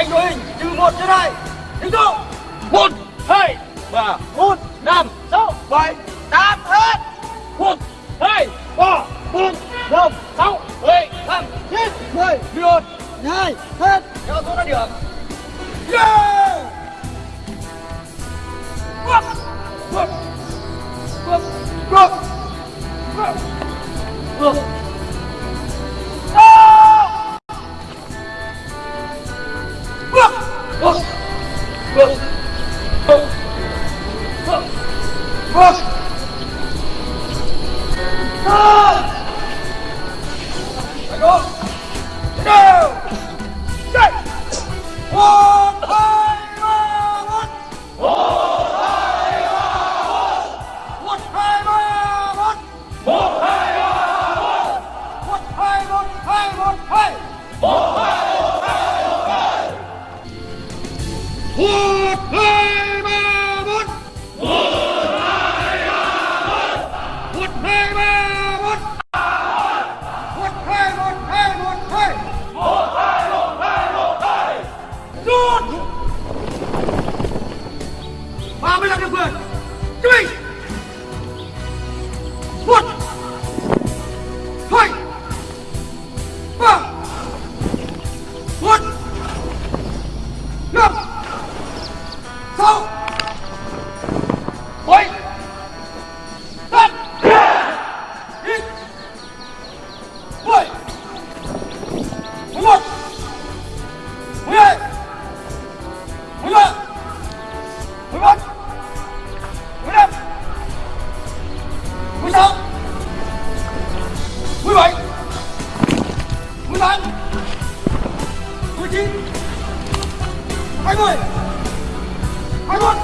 bánh đội hình từ một đến hai. Tiếng số một hai ba một năm sáu bảy tám hết. Một hai ba bốn năm sáu bảy tám chín mười. Một hai hết. Theo số đã được yeah! Quốc Quốc Quốc Quốc Quốc Quốc Ah! 马步扎的准对。20 21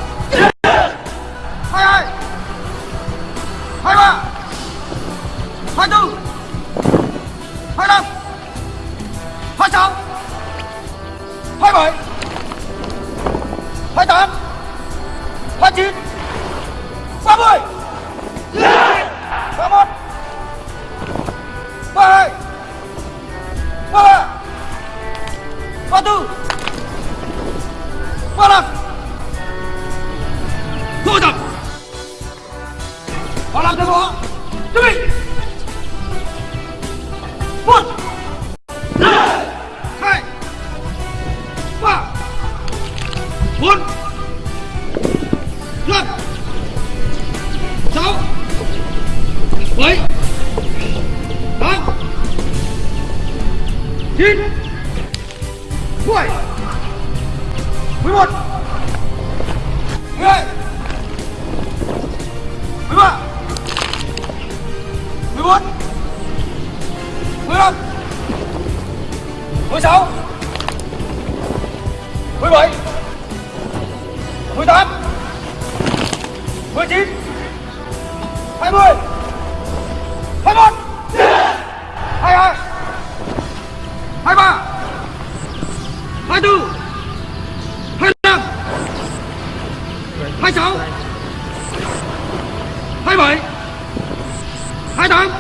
22 23 24 25 26 27 28 29 30 31 32 thu tập họ làm theo đó chuẩn bị một! Hai! Ba! Bốn! Năm! Sáu! Bảy! Tám! Chín! Mười! Mười một! Mười hai! 13 14 15 16 17 18 19 20 21 22 23 24 25 26 hai bảy hai tám.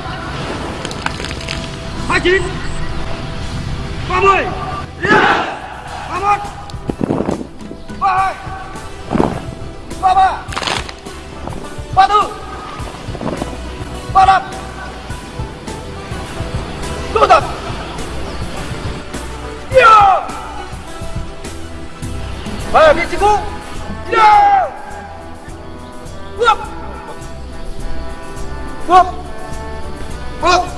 Hai chín. Ba mươi. Ba một ba hai. Ba ba. Ba tư. Ba năm. Thu tập yeah! về vị trí cũ yeah! bước 我我